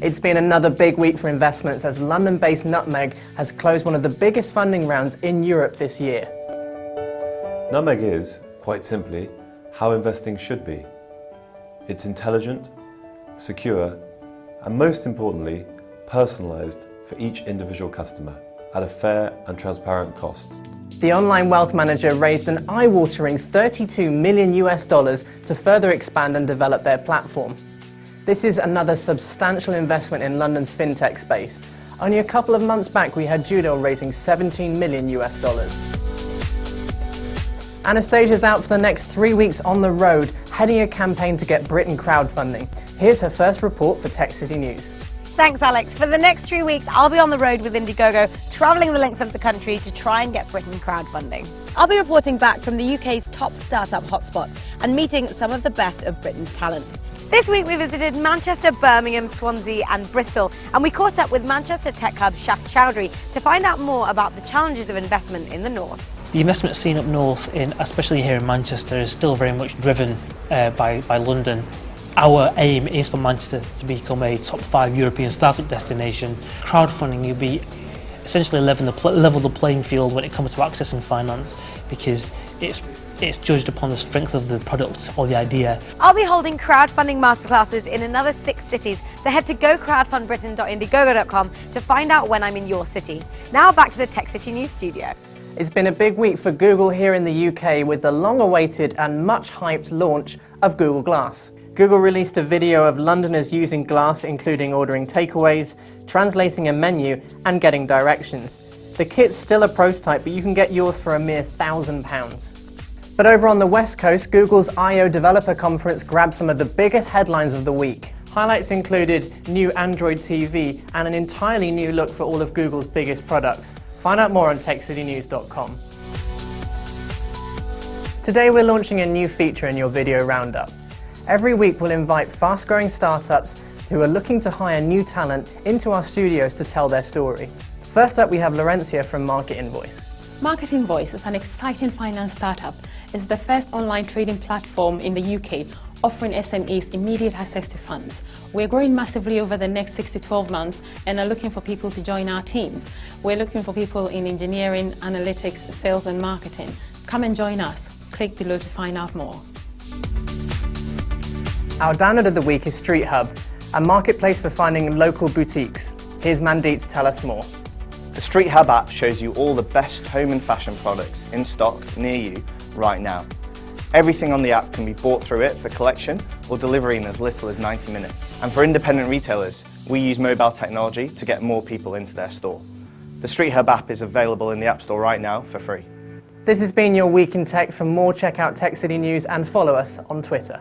It's been another big week for investments as London-based Nutmeg has closed one of the biggest funding rounds in Europe this year. Nutmeg is, quite simply, how investing should be. It's intelligent, secure, and most importantly, personalised for each individual customer at a fair and transparent cost. The online wealth manager raised an eye-watering 32 million US dollars to further expand and develop their platform. This is another substantial investment in London's fintech space. Only a couple of months back we had Judo raising 17 million US dollars. Anastasia's out for the next three weeks on the road, heading a campaign to get Britain crowdfunding. Here's her first report for Tech City News. Thanks, Alex. For the next three weeks, I'll be on the road with Indiegogo, travelling the length of the country to try and get Britain crowdfunding. I'll be reporting back from the UK's top startup hotspots and meeting some of the best of Britain's talent. This week we visited Manchester, Birmingham, Swansea and Bristol and we caught up with Manchester Tech Hub Shaf Chowdhury to find out more about the challenges of investment in the north. The investment scene up north, in, especially here in Manchester, is still very much driven uh, by, by London. Our aim is for Manchester to become a top five European startup destination. Crowdfunding will be essentially level the, level the playing field when it comes to accessing finance because it's it's judged upon the strength of the product or the idea. I'll be holding crowdfunding masterclasses in another six cities, so head to gocrowdfundbritain.indiegogo.com to find out when I'm in your city. Now back to the Tech City News studio. It's been a big week for Google here in the UK with the long-awaited and much-hyped launch of Google Glass. Google released a video of Londoners using Glass, including ordering takeaways, translating a menu, and getting directions. The kit's still a prototype, but you can get yours for a mere thousand pounds. But over on the West Coast, Google's I.O. Developer Conference grabbed some of the biggest headlines of the week. Highlights included new Android TV and an entirely new look for all of Google's biggest products. Find out more on techcitynews.com. Today we're launching a new feature in your video roundup. Every week we'll invite fast-growing startups who are looking to hire new talent into our studios to tell their story. First up we have Laurencia from Market Invoice. Market Invoice is an exciting finance startup It's the first online trading platform in the UK offering SMEs immediate access to funds. We're growing massively over the next 6 to 12 months and are looking for people to join our teams. We're looking for people in engineering, analytics, sales and marketing. Come and join us. Click below to find out more. Our download of the week is Street Hub, a marketplace for finding local boutiques. Here's Mandeep to tell us more. The Street Hub app shows you all the best home and fashion products in stock near you right now. Everything on the app can be bought through it for collection or delivery in as little as 90 minutes. And for independent retailers, we use mobile technology to get more people into their store. The Street Hub app is available in the App Store right now for free. This has been your Week in Tech. For more, check out Tech City News and follow us on Twitter.